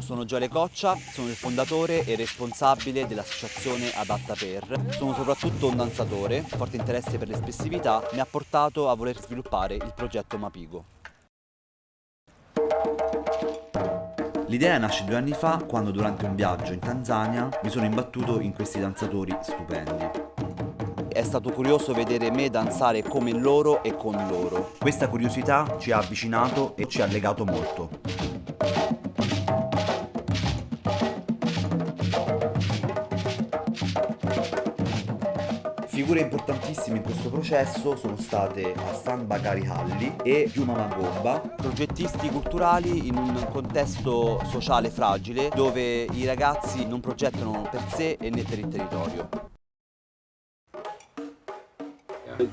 Sono Gioele Coccia, sono il fondatore e responsabile dell'associazione Adatta Per. Sono soprattutto un danzatore, forte interesse per l'espressività mi ha portato a voler sviluppare il progetto Mapigo. L'idea nasce due anni fa quando durante un viaggio in Tanzania mi sono imbattuto in questi danzatori stupendi. È stato curioso vedere me danzare come loro e con loro. Questa curiosità ci ha avvicinato e ci ha legato molto. Figure importantissime in questo processo sono state Hassan Bakari Halli e Yuma Magomba, progettisti culturali in un contesto sociale fragile dove i ragazzi non progettano per sé e né per il territorio.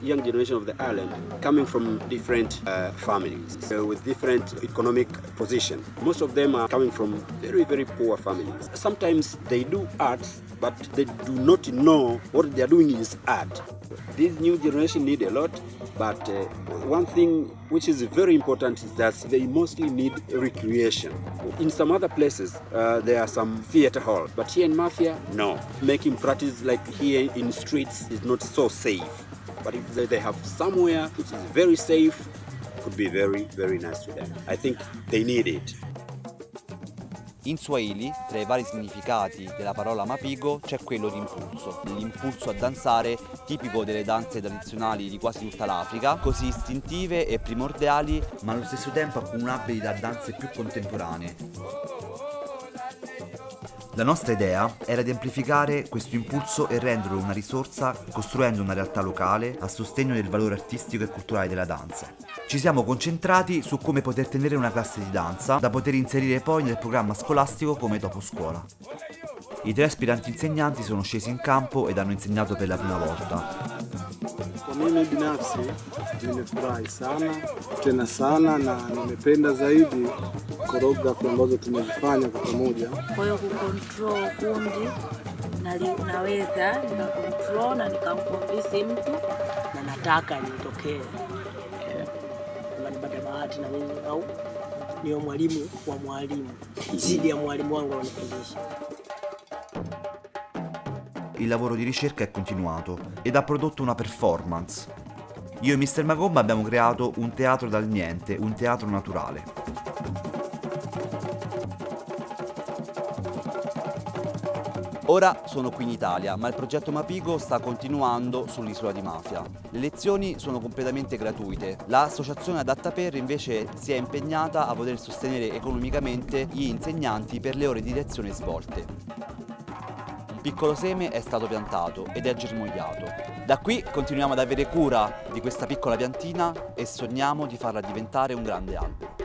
Young generation of the island coming from different uh, families uh, with different economic position. Most of them are coming from very, very poor families. Sometimes they do arts, but they do not know what they are doing is art. This new generation need a lot, but uh, one thing which is very important is that they mostly need recreation. In some other places, uh, there are some theater halls, but here in Mafia, no. Making practice like here in streets is not so safe. But if they have somewhere which is very safe, could be very, very nice to them. I think they need it. In Swahili, tra i vari significati della parola mapigo, c'è quello di impulso, l'impulso a danzare tipico delle danze tradizionali di quasi tutta l'Africa, così istintive e primordiali, ma allo stesso tempo accumulabili da danze più contemporanee. La nostra idea era di amplificare questo impulso e renderlo una risorsa costruendo una realtà locale a sostegno del valore artistico e culturale della danza. Ci siamo concentrati su come poter tenere una classe di danza da poter inserire poi nel programma scolastico come dopo scuola. I tre aspiranti insegnanti sono scesi in campo ed hanno insegnato per la prima volta. Mimi binafsi nimefurahi sana tena sana na nimependa zaidi choreography ambazo tumezifanya kwa pamoja. Kwa hiyo kucontrol kundi naweza nikacontrol na nikamconvince mtu na nataka nitokee nipate bahati na mimi au niwe mwalimu wa mwalimu zidi ya mwalimu wangu ananifundisha. Il lavoro di ricerca è continuato ed ha prodotto una performance. Io e Mr. Magomba abbiamo creato un teatro dal niente, un teatro naturale. Ora sono qui in Italia, ma il progetto Mapigo sta continuando sull'isola di Mafia. Le lezioni sono completamente gratuite. L'associazione Adatta Per invece si è impegnata a poter sostenere economicamente gli insegnanti per le ore di lezione svolte. Piccolo seme è stato piantato ed è germogliato. Da qui continuiamo ad avere cura di questa piccola piantina e sogniamo di farla diventare un grande albero.